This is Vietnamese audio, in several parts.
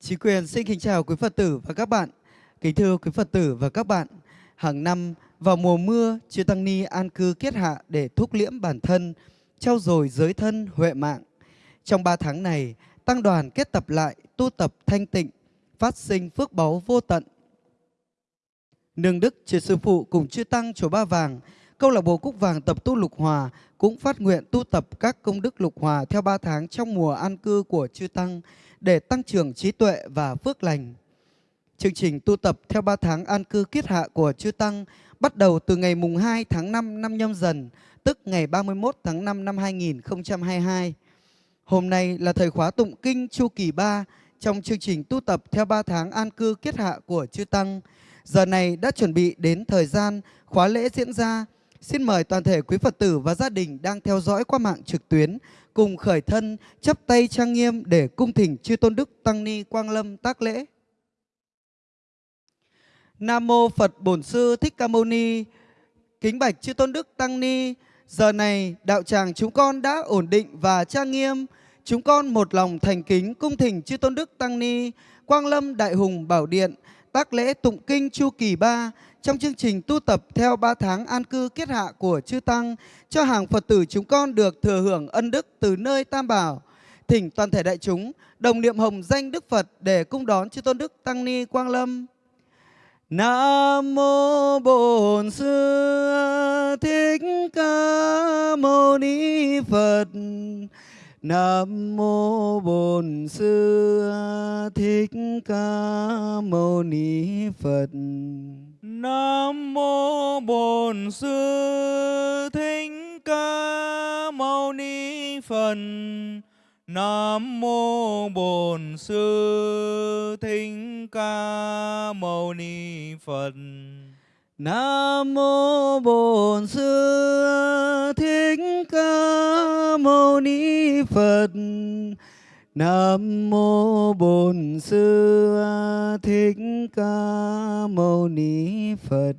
Chí quyền xin kính chào quý Phật tử và các bạn. Kính thưa quý Phật tử và các bạn, hàng năm vào mùa mưa, chư Tăng Ni an cư kiết hạ để thúc liễm bản thân, trao dồi giới thân, huệ mạng. Trong ba tháng này, Tăng đoàn kết tập lại, tu tập thanh tịnh, phát sinh phước báu vô tận. Nương Đức, chư Sư Phụ cùng chư Tăng chùa Ba Vàng, câu lạc bộ Cúc Vàng tập tu lục hòa cũng phát nguyện tu tập các công đức lục hòa theo ba tháng trong mùa an cư của chư Tăng để tăng trưởng trí tuệ và phước lành. Chương trình tu tập theo 3 tháng an cư kiết hạ của Chư Tăng bắt đầu từ ngày mùng 2 tháng 5 năm nhâm dần, tức ngày 31 tháng 5 năm 2022. Hôm nay là thời khóa tụng kinh chu kỳ 3 trong chương trình tu tập theo 3 tháng an cư kiết hạ của Chư Tăng. Giờ này đã chuẩn bị đến thời gian khóa lễ diễn ra. Xin mời toàn thể quý Phật tử và gia đình đang theo dõi qua mạng trực tuyến cùng khởi thân chắp tay trang nghiêm để cung thỉnh chư tôn đức tăng ni quang lâm tác lễ. Nam mô phật bổn sư thích ca mâu ni. Kính bạch chư tôn đức tăng ni, giờ này đạo tràng chúng con đã ổn định và trang nghiêm. Chúng con một lòng thành kính cung thỉnh chư tôn đức tăng ni, quang lâm đại hùng bảo điện, tác lễ tụng kinh chu kỳ ba trong chương trình tu tập theo ba tháng an cư kiết hạ của chư Tăng, cho hàng Phật tử chúng con được thừa hưởng ân đức từ nơi Tam Bảo. Thỉnh toàn thể đại chúng đồng niệm hồng danh Đức Phật để cung đón chư Tôn Đức Tăng Ni Quang Lâm. Nam mô Bổn Sư Thích Ca Mâu Ni Phật. Nam mô Bổn Sư Thích Ca Mâu Ni Phật. Nam mô Bổn Sư Thích Ca Mâu Ni Phật. Nam mô Bổn Sư Thích Ca Mâu Ni Phật. Nam mô Bổn Sư Thích Ca Mâu Ni Phật. Nam mô Bổn Sư Thích Ca Mâu Ni Phật.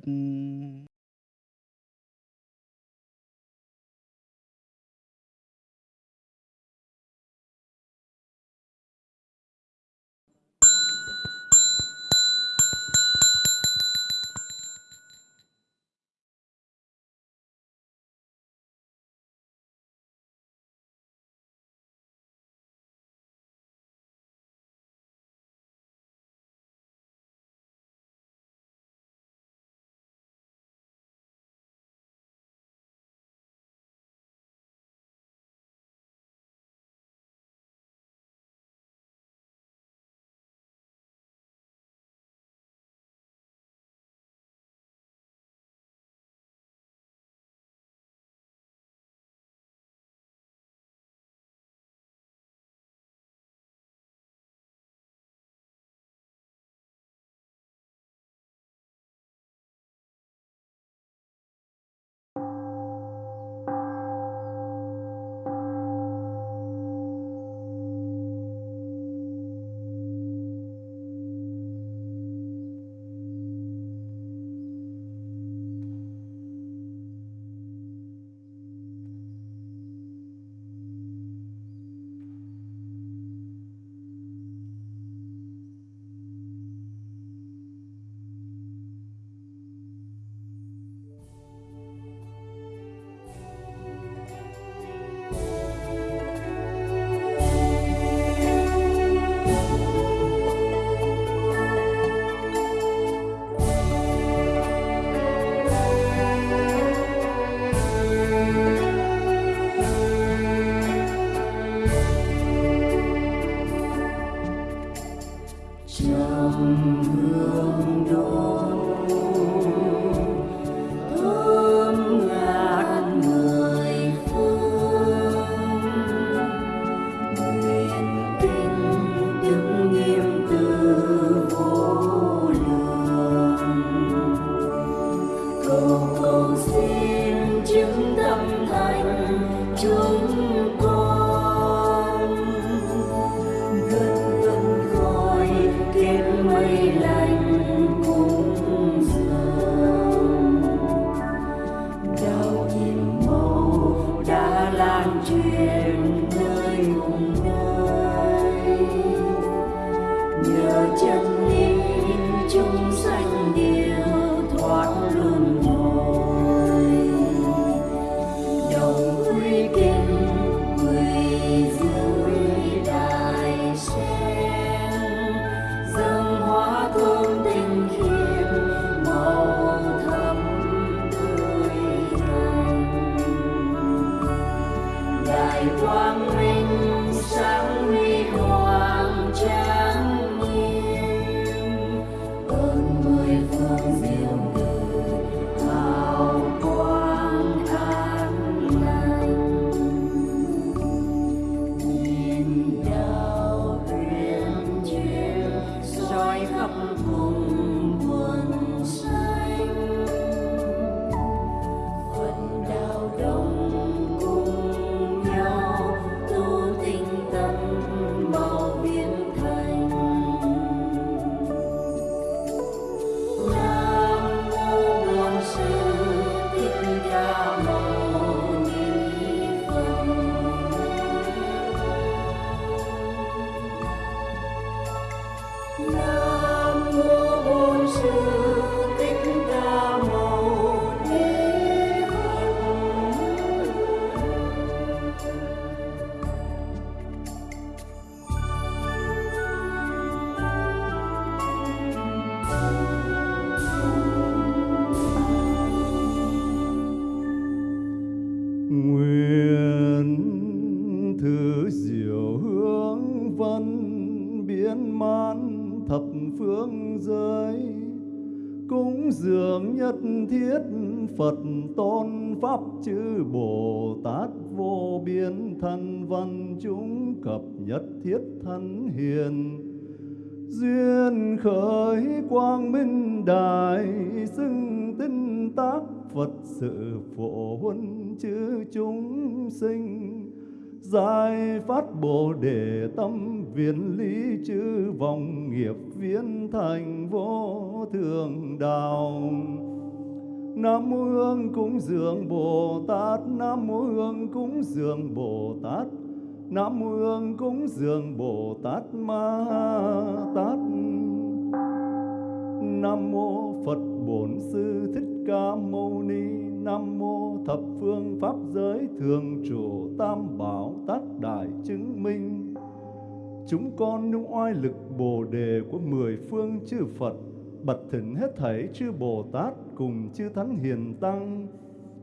Pháp chư Bồ Tát vô biên thân văn chúng cập nhất thiết thân hiền. Duyên khởi quang minh đại xưng tinh tác Phật sự phổ huân chư chúng sinh. Giải phát bồ đề tâm viễn lý chư vòng nghiệp viên thành vô thường đạo Nam mô Hương cúng dường Bồ Tát. Nam mô Hương cúng dường Bồ Tát. Nam mô Hương cúng dường Bồ Tát Ma Tát. Nam mô Phật Bổn Sư Thích Ca Mâu Ni. Nam mô Thập Phương Pháp Giới Thường Trụ Tam Bảo Tát Đại Chứng Minh. Chúng con nung oai lực Bồ Đề của mười phương chư Phật bật thỉnh hết thảy chư Bồ Tát cùng chư Thánh Hiền Tăng.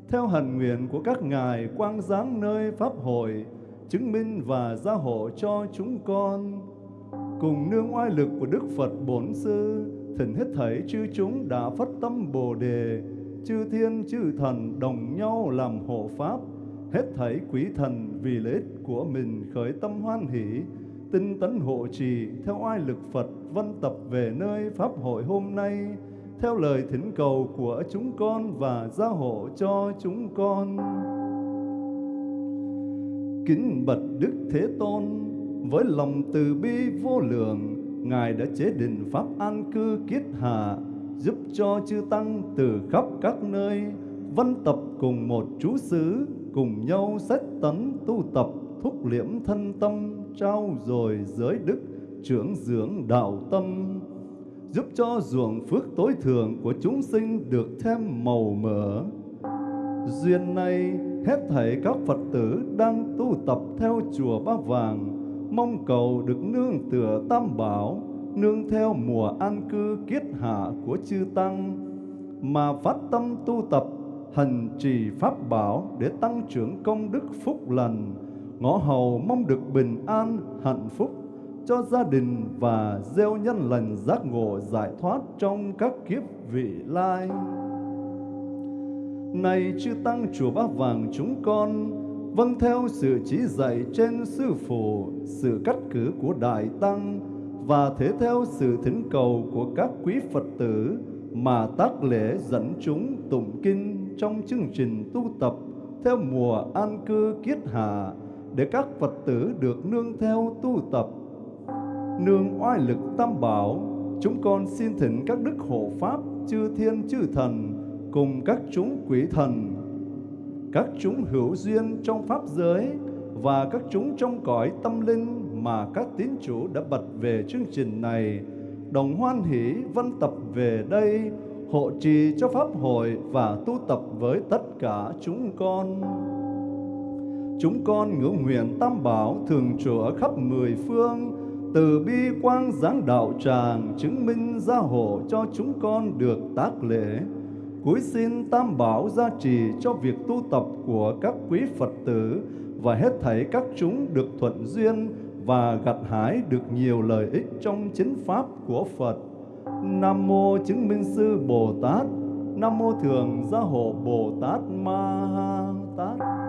Theo hần nguyện của các ngài quang giáng nơi Pháp hội, chứng minh và gia hộ cho chúng con. Cùng nương oai lực của Đức Phật Bổn Sư, thỉnh hết thảy chư chúng đã phát tâm Bồ Đề. Chư thiên, chư thần đồng nhau làm hộ Pháp, hết thảy quý thần vì lợi ích của mình khởi tâm hoan hỷ, tinh tấn hộ trì theo oai lực Phật văn tập về nơi Pháp hội hôm nay theo lời thỉnh cầu của chúng con và gia hộ cho chúng con. Kính bạch Đức Thế Tôn, với lòng từ bi vô lượng, Ngài đã chế định Pháp an cư kiết hạ, giúp cho chư Tăng từ khắp các nơi, văn tập cùng một chú xứ, cùng nhau sách tấn tu tập, thúc liễm thân tâm, trao dồi giới đức, trưởng dưỡng đạo tâm, giúp cho ruộng phước tối thượng của chúng sinh được thêm màu mỡ. Duyên này, hết thảy các Phật tử đang tu tập theo chùa Ba Vàng, mong cầu được nương tựa Tam Bảo, nương theo mùa an cư kiết hạ của chư Tăng, mà phát tâm tu tập, hành trì Pháp Bảo để tăng trưởng công đức phúc lành, ngõ hầu mong được bình an, hạnh phúc cho gia đình và gieo nhân lành giác ngộ giải thoát trong các kiếp vị lai. Này chư tăng chùa bá Vàng chúng con, vâng theo sự chỉ dạy trên sư phụ, sự cắt cử của đại tăng và thế theo sự thỉnh cầu của các quý Phật tử mà tác lễ dẫn chúng tụng kinh trong chương trình tu tập theo mùa an cư kiết hạ để các Phật tử được nương theo tu tập nương oai lực tam bảo, chúng con xin thỉnh các đức hộ pháp, chư thiên, chư thần, cùng các chúng quỷ thần. Các chúng hữu duyên trong pháp giới và các chúng trong cõi tâm linh mà các tín chủ đã bật về chương trình này, đồng hoan hỷ văn tập về đây, hộ trì cho pháp hội và tu tập với tất cả chúng con. Chúng con ngưỡng nguyện tam bảo thường trụ ở khắp mười phương từ bi quang giáng đạo tràng chứng minh gia hộ cho chúng con được tác lễ cuối xin tam bảo gia trì cho việc tu tập của các quý phật tử và hết thảy các chúng được thuận duyên và gặt hái được nhiều lợi ích trong chính pháp của Phật. Nam mô chứng minh sư Bồ Tát, Nam mô thường gia hộ Bồ Tát Ma Ha Tát.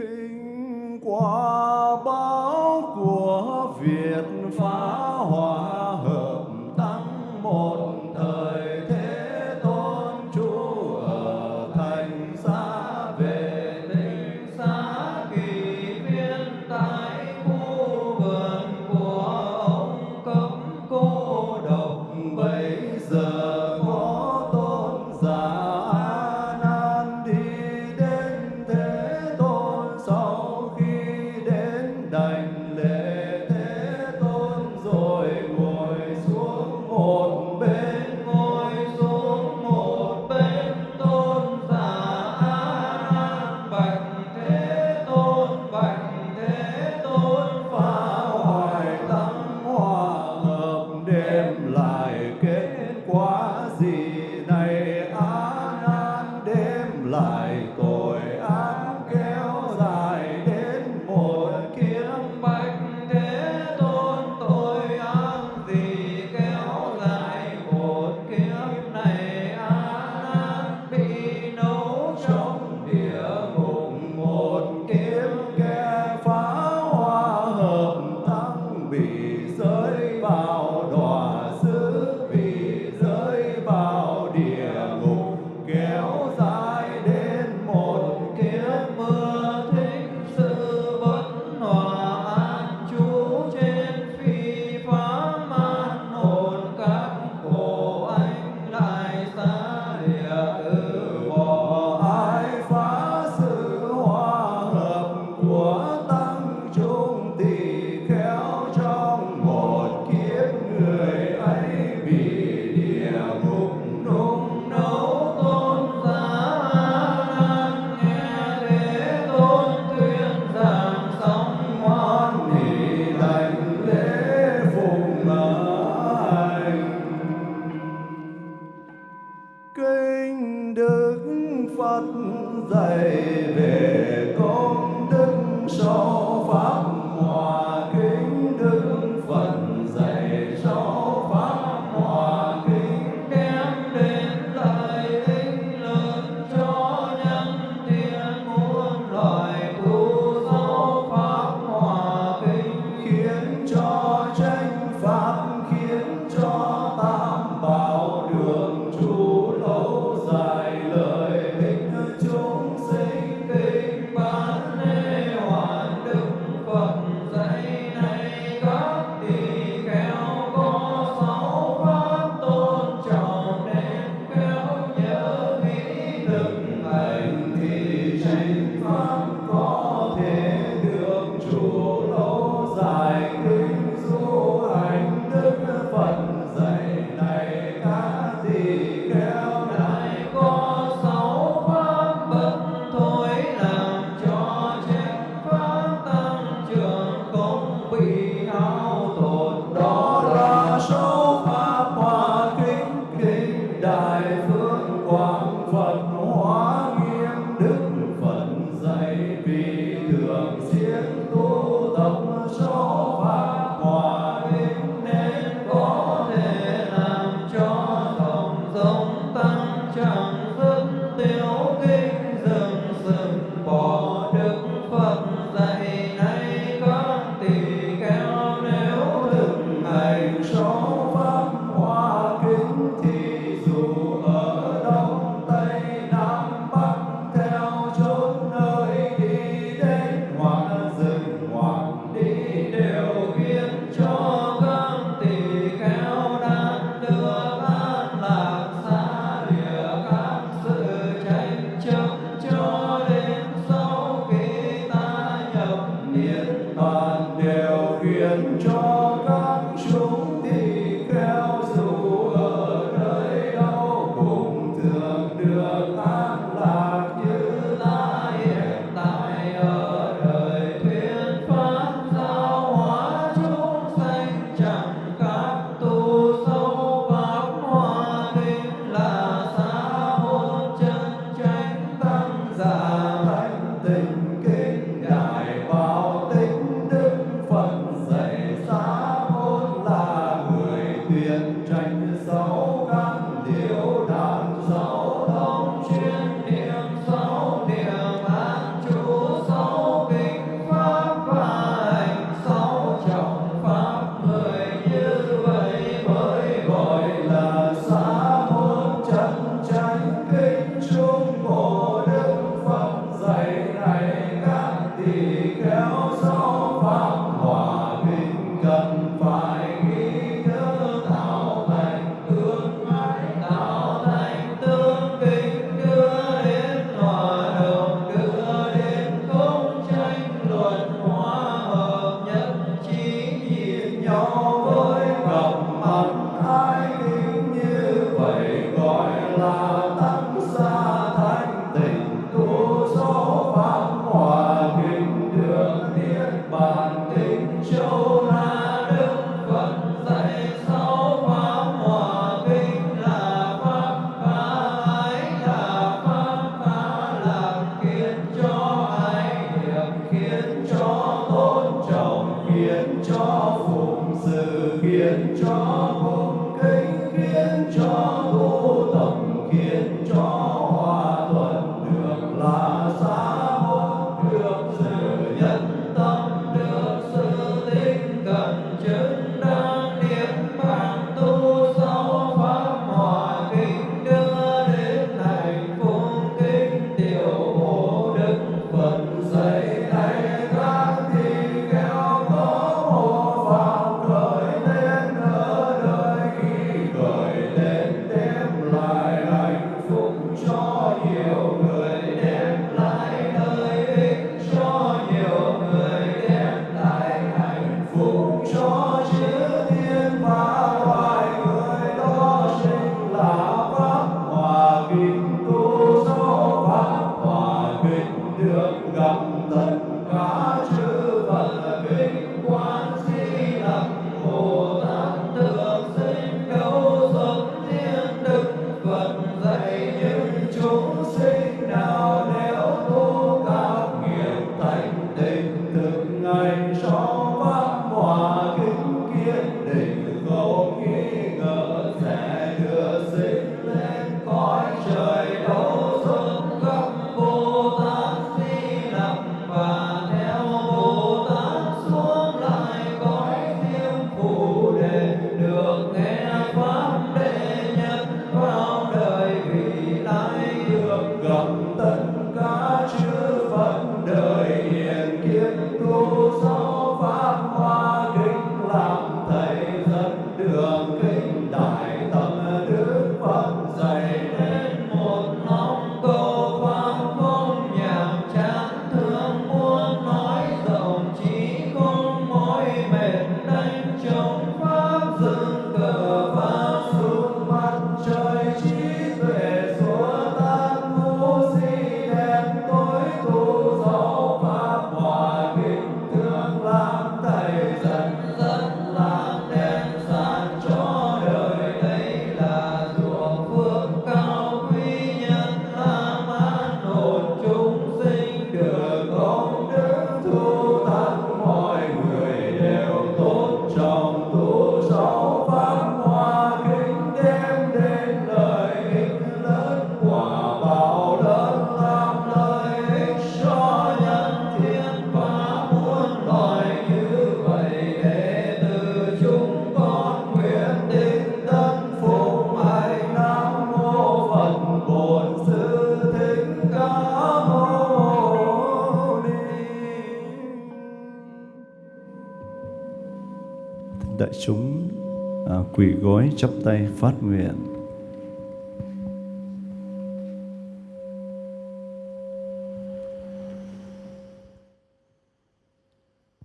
Kinh 안녕.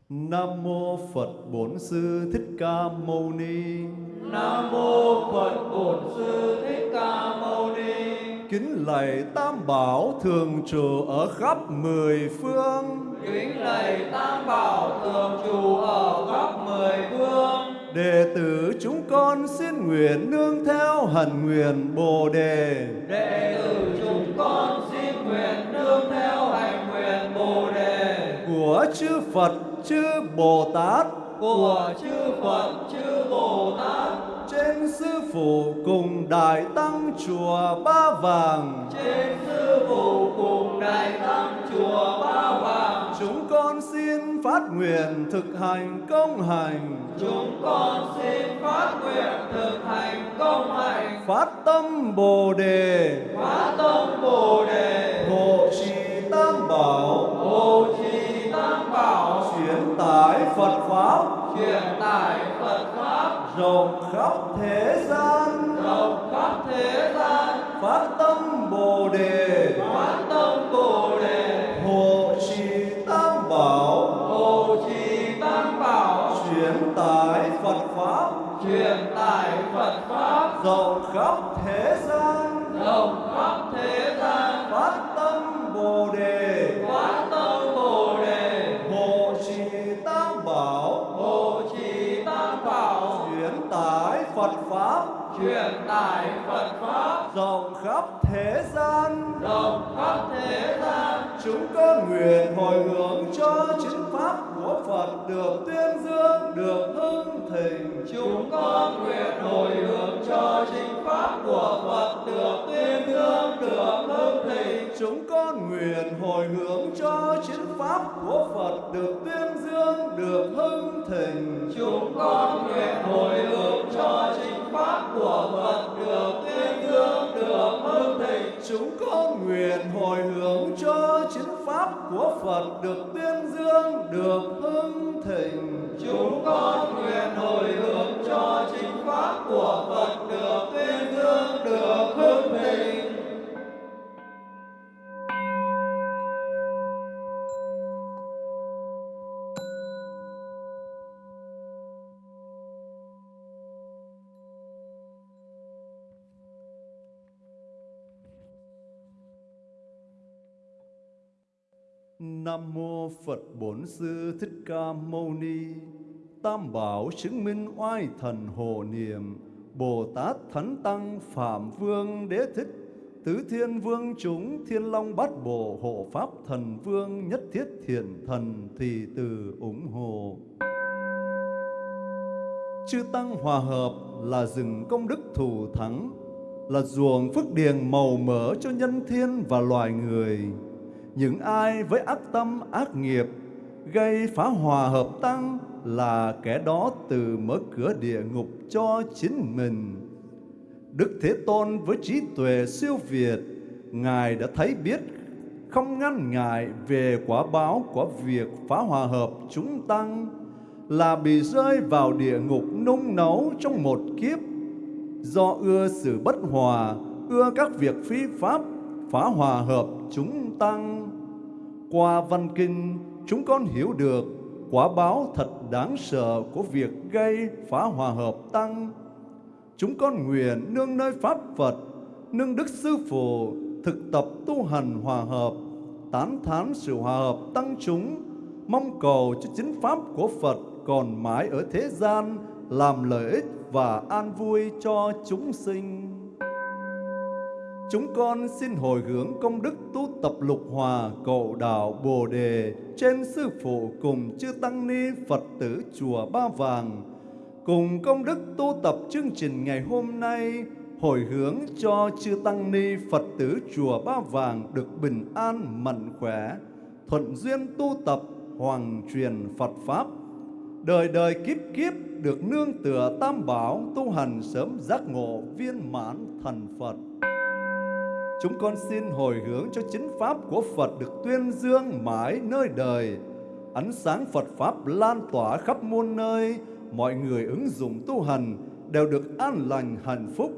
Nam mô Phật Bổn Sư Thích Ca Mâu Ni. Nam mô Phật Bổn Sư Thích Ca Mâu Ni. Kính lạy Tam Bảo thường trụ ở khắp mười phương. Kính lạy Tam Bảo thường trụ ở khắp mười phương. Đệ tử chúng con xin nguyện nương theo hẳn nguyện Bồ Đề. Đệ tử chúng con xin nguyện nương theo hành nguyện Bồ Đề. Của chư Phật chư Bồ Tát. Của chư Phật chư Bồ Tát. Trên sư phụ cùng đại tăng chùa Ba Vàng. Trên sư phụ cùng đại tăng chùa Ba Vàng. Chúng con xin phát nguyện thực hành công hành. Chúng con xin phát nguyện thực hành công hành. Phát tâm Bồ đề. Phát tâm Bồ đề. Hộ trì tam bảo. Hộ trì tam bảo truyền tải Phật pháp. Truyền tải Phật pháp. Rộng khắp thế gian. Rộng khắp thế gian. Phát tâm Bồ đề. Phát tâm Bồ đề. Của Phật được tuyên dương, được hưng thịnh. Chúng con nguyện hồi hướng cho chính pháp của Phật được tuyên dương, được hưng thịnh. Chúng con nguyện hồi hướng cho chính pháp của Phật được tuyên Nam mô Phật Bổn Sư Thích Ca Mâu Ni. Tam bảo chứng minh oai thần hộ niệm. Bồ Tát Thánh Tăng Phạm Vương Đế Thích. Tứ Thiên Vương chúng Thiên Long Bát Bộ Hộ Pháp Thần Vương Nhất Thiết Thiện Thần Thì Từ ủng hộ. Chư Tăng hòa hợp là rừng công đức thù thắng, là ruộng phước điền màu mỡ cho nhân thiên và loài người. Những ai với ác tâm ác nghiệp gây phá hòa hợp tăng là kẻ đó từ mở cửa địa ngục cho chính mình. Đức Thế Tôn với trí tuệ siêu việt, Ngài đã thấy biết không ngăn ngại về quả báo của việc phá hòa hợp chúng tăng là bị rơi vào địa ngục nung nấu trong một kiếp do ưa sự bất hòa, ưa các việc phi pháp, phá hòa hợp chúng tăng. Qua văn kinh, chúng con hiểu được quả báo thật đáng sợ của việc gây phá hòa hợp tăng. Chúng con nguyện nương nơi Pháp Phật, nương Đức Sư Phụ, thực tập tu hành hòa hợp, tán thán sự hòa hợp tăng chúng, mong cầu cho chính Pháp của Phật còn mãi ở thế gian, làm lợi ích và an vui cho chúng sinh. Chúng con xin hồi hướng công đức tu tập lục hòa cầu đạo Bồ Đề trên Sư Phụ cùng chư Tăng Ni Phật tử Chùa Ba Vàng, cùng công đức tu tập chương trình ngày hôm nay, hồi hướng cho chư Tăng Ni Phật tử Chùa Ba Vàng được bình an mạnh khỏe, thuận duyên tu tập hoàng truyền Phật Pháp, đời đời kiếp kiếp được nương tựa tam bảo tu hành sớm giác ngộ viên mãn thành Phật. Chúng con xin hồi hướng cho chính Pháp của Phật được tuyên dương mãi nơi đời. Ánh sáng Phật Pháp lan tỏa khắp muôn nơi, mọi người ứng dụng tu hành đều được an lành hạnh phúc.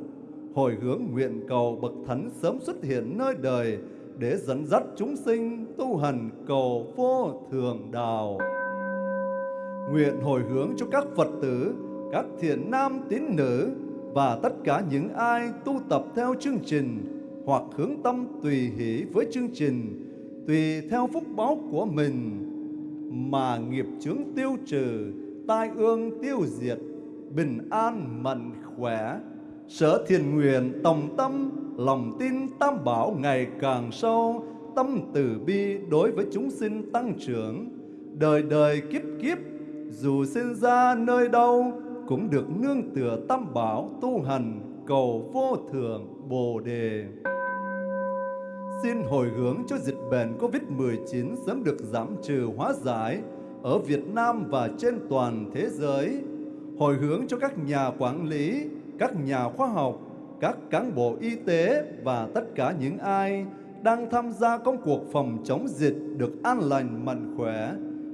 Hồi hướng nguyện cầu Bậc Thánh sớm xuất hiện nơi đời để dẫn dắt chúng sinh tu hành cầu vô thường đạo. Nguyện hồi hướng cho các Phật tử, các thiện nam tín nữ và tất cả những ai tu tập theo chương trình hoặc hướng tâm tùy hỷ với chương trình, tùy theo phúc báo của mình mà nghiệp chướng tiêu trừ, tai ương tiêu diệt, bình an mạnh khỏe. Sở thiền nguyện tổng tâm, lòng tin tam bảo ngày càng sâu, tâm từ bi đối với chúng sinh tăng trưởng, đời đời kiếp kiếp, dù sinh ra nơi đâu, cũng được nương tựa tam bảo tu hành cầu vô thượng Bồ Đề. Xin hồi hướng cho dịch bệnh COVID-19 sớm được giảm trừ hóa giải ở Việt Nam và trên toàn thế giới. Hồi hướng cho các nhà quản lý, các nhà khoa học, các cán bộ y tế và tất cả những ai đang tham gia công cuộc phòng chống dịch được an lành mạnh khỏe,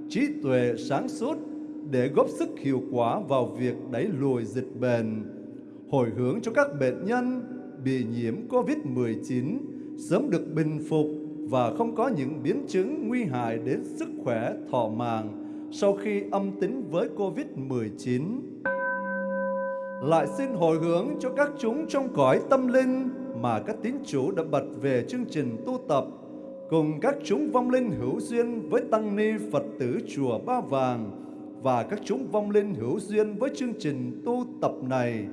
trí tuệ sáng suốt để góp sức hiệu quả vào việc đẩy lùi dịch bệnh. Hồi hướng cho các bệnh nhân bị nhiễm COVID-19 sớm được bình phục và không có những biến chứng nguy hại đến sức khỏe thọ mạng sau khi âm tính với COVID-19. Lại xin hồi hướng cho các chúng trong cõi tâm linh mà các tín chủ đã bật về chương trình tu tập, cùng các chúng vong linh hữu duyên với tăng ni Phật tử chùa Ba Vàng và các chúng vong linh hữu duyên với chương trình tu tập này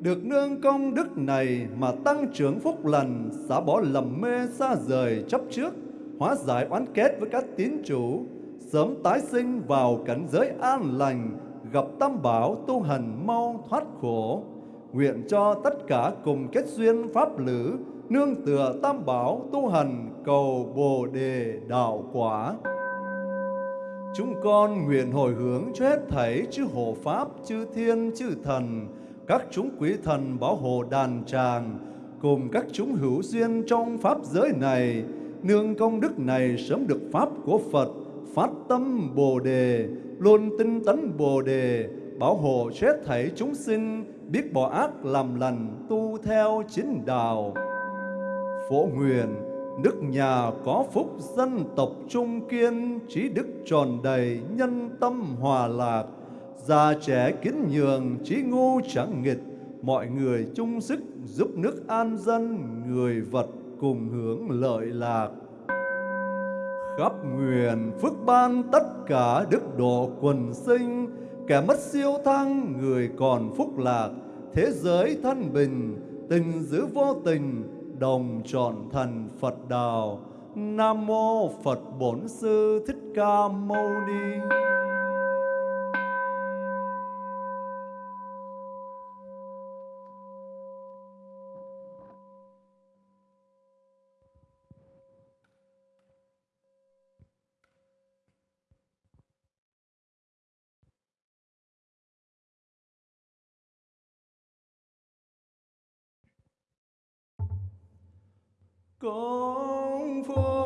được nương công đức này mà tăng trưởng phúc lành, xả bỏ lầm mê xa rời chấp trước, hóa giải oán kết với các tín chủ, sớm tái sinh vào cảnh giới an lành, gặp tam bảo tu hành mau thoát khổ. Nguyện cho tất cả cùng kết duyên pháp lữ, nương tựa tam bảo tu hành cầu bồ đề đạo quả. Chúng con nguyện hồi hướng cho hết thảy chư hộ pháp, chư thiên, chư thần, các chúng quý thần bảo hộ đàn tràng, cùng các chúng hữu duyên trong pháp giới này, nương công đức này sớm được pháp của Phật, phát tâm Bồ đề, luôn tinh tấn Bồ đề, bảo hộ chết thảy chúng sinh biết bỏ ác làm lành, tu theo chính đạo. Phổ nguyện nước nhà có phúc dân tộc trung kiên trí đức tròn đầy nhân tâm hòa lạc già trẻ kính nhường, trí ngu chẳng nghịch mọi người chung sức giúp nước an dân, người vật cùng hưởng lợi lạc khắp nguyện phước ban tất cả đức độ quần sinh kẻ mất siêu thăng, người còn phúc lạc thế giới thân bình, tình giữ vô tình, đồng trọn thần Phật đạo. Nam mô Phật Bổn Sư Thích Ca Mâu Ni. Công phu.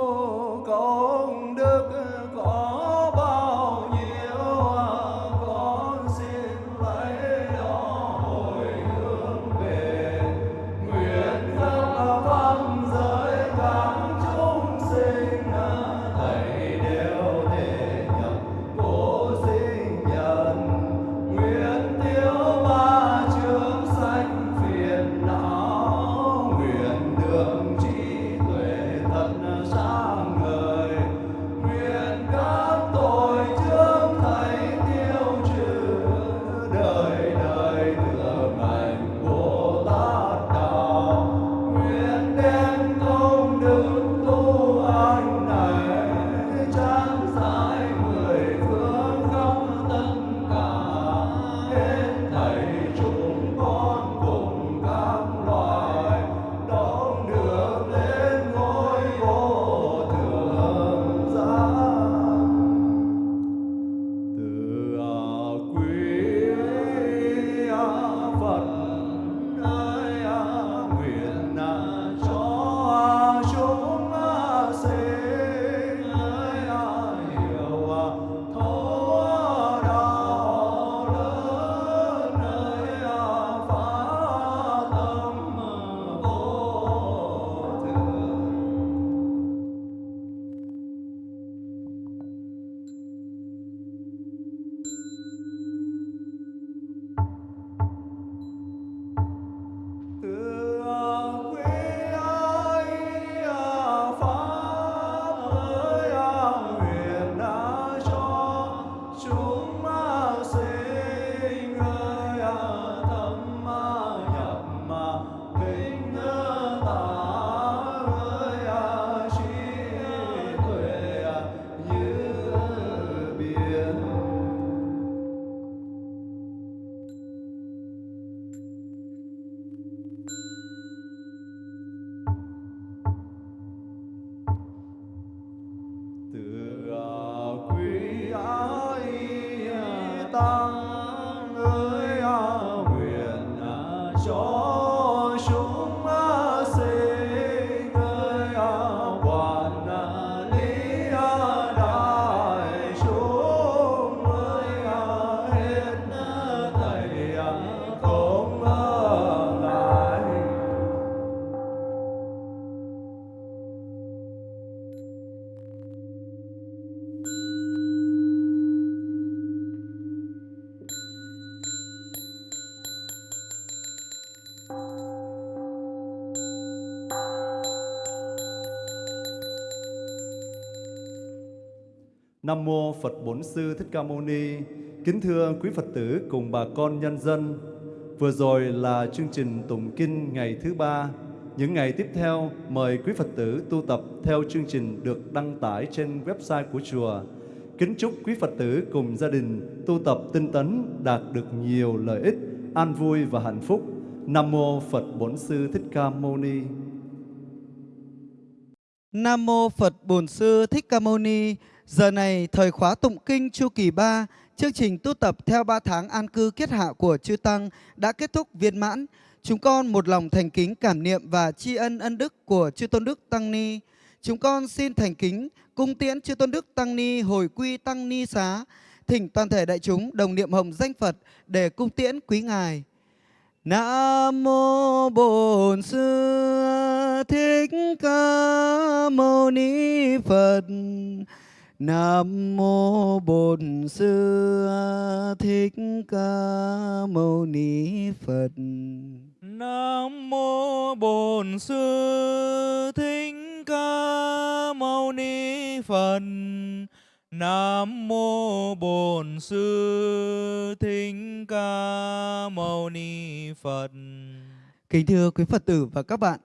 Nam mô Phật Bốn Sư Thích Ca Mâu Ni. Kính thưa quý Phật tử cùng bà con nhân dân. Vừa rồi là chương trình tụng kinh ngày thứ ba Những ngày tiếp theo, mời quý Phật tử tu tập theo chương trình được đăng tải trên website của chùa. Kính chúc quý Phật tử cùng gia đình tu tập tinh tấn đạt được nhiều lợi ích, an vui và hạnh phúc. Nam mô Phật Bốn Sư Thích Ca Mâu Ni. Nam mô Phật Bổn Sư Thích Ca Mâu Ni. Giờ này thời khóa tụng kinh chu kỳ 3, chương trình tu tập theo 3 tháng an cư kết hạ của chư tăng đã kết thúc viên mãn. Chúng con một lòng thành kính cảm niệm và tri ân ân đức của chư tôn đức tăng ni. Chúng con xin thành kính cung tiễn chư tôn đức tăng ni hồi quy tăng ni xá, thỉnh toàn thể đại chúng đồng niệm hồng danh Phật để cung tiễn quý ngài. Nam mô Bổn Sư Thích Ca Mâu Ni Phật. Nam mô Bổn Sư Thích Ca Mâu Ni Phật. Nam mô Bổn Sư Thích Ca Mâu Ni Phật. Nam mô Bổn Sư Thích Ca Mâu Ni Phật. Kính thưa quý Phật tử và các bạn,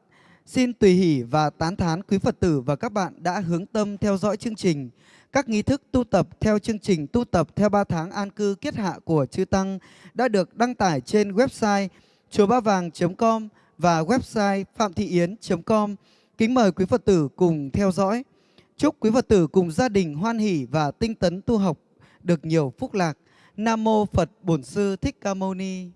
xin tùy hỷ và tán thán quý Phật tử và các bạn đã hướng tâm theo dõi chương trình. Các nghi thức tu tập theo chương trình tu tập theo 3 tháng an cư kết hạ của chư Tăng đã được đăng tải trên website chùa ba vàng.com và website phạm thị yến.com. Kính mời quý Phật tử cùng theo dõi. Chúc quý Phật tử cùng gia đình hoan hỷ và tinh tấn tu học được nhiều phúc lạc. Nam mô Phật Bổn Sư Thích Ca Mâu Ni.